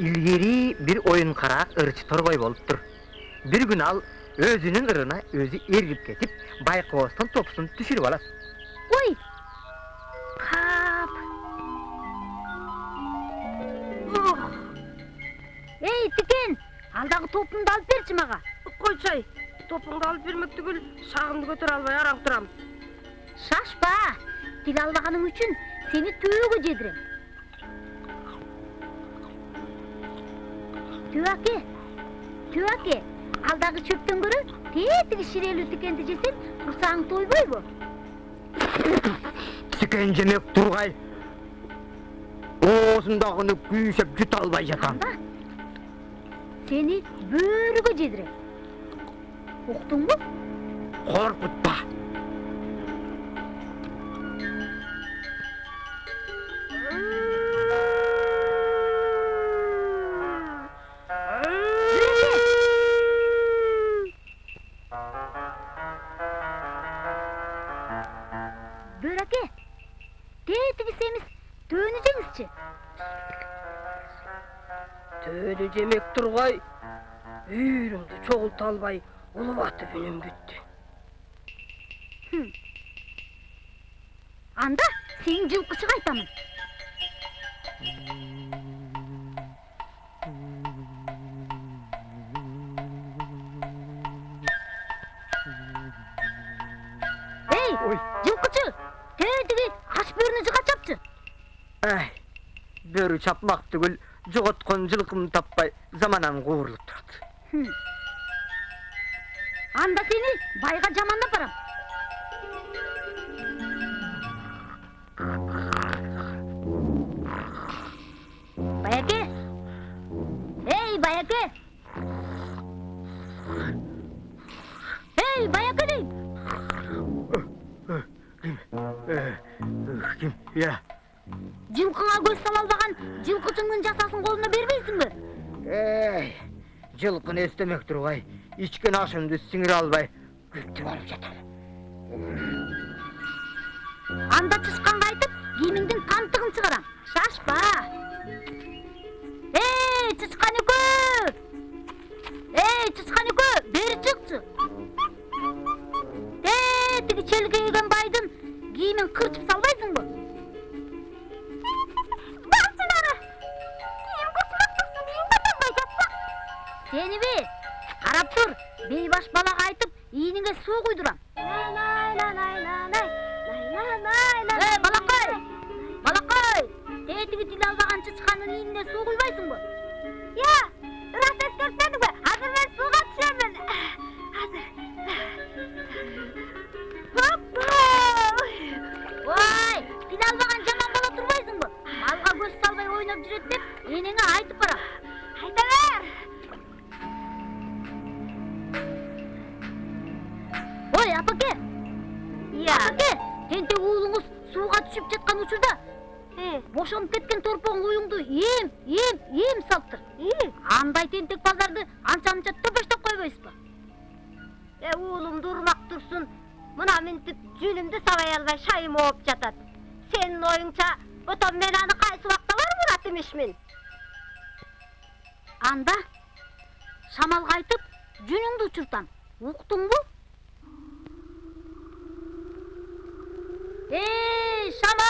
илгери бир оюн караак ырчы торгой болуптур бир күнү ал өзүнүн ырына өзү эргип кетип байкоостун топусун түшүрүп алат. Ой! Пап ох эй тикен! Алдагы топумду алып берчи мага. Койчу топуңду алып бермек түгүл шагымды көтөрө албай араң турам. Шашпа! Тил албаганың үчүн сени төбөгө жедирем. Түбаке түбаке алдагы чөптөн көрө тетиги ширелүү тикенди жесең курсагың тойбойбу тикен жемек тургай оозундагыны күйшөп жута албай жатам анда сени бөрүгө жедирем уктуңбу коркутпа бөрөке тетиги семиз төөнү жеңизчи төөнү жемек тургай үйрүмдү чогулта албай улубатып үнүм бүттү анда сенин жылкычыга айтамын ай бөрү чапмак түгүл жоготкон жылкымды таппай заманам куурулуп турат. Хм. анда сени байга жамандап барам. Баяке эй баяке эй баяке дейм ким? Я? Жылкыңа көз сала албаган жылкычыңдын жасасын колуна бербейсиңби? Эй жылкыны эстемек тургай ичкен ашымды сиңире албай күптүп алып жатам. Анда тышканга айтып кийимиңдин камтыгын чыгарам шашпа! Эй чычкан экөө эй чычкан экөө бери чыкчы! Тетиги челкейген байдын кийимин кырчып салбайсыңбы сениби карап тур бейбаш балага айтып ийниңе суу куйдурам эй балакай балакай тетиги тил албаган чычкандын ийнине суу куйбайсыңбы я ырас эскертпедиңби азыр мен сууга түшөмүн азыр ой тил албаган жаман бала турбайсыңбы малга көз салбай ойноп жүрөт деп энеңе айтып барам түшүп жаткан учурда бошонуп кеткен торпоң уюңду эм эм эм салыптыр андай тентек балдарды анча мынча төпөштөп койбойсузбу Е, уулумду урмак турсун мына минтип жүнүмдү сабай албай шайым ооп жатат. Сенин оюңча ото мен аны кайсы убакта барып урат эмишмин анда шамалга айтып жүнүңдү учуртам уктуңбу эй সামা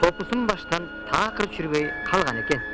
топусун баштан таакыр чүрбөй калган экен.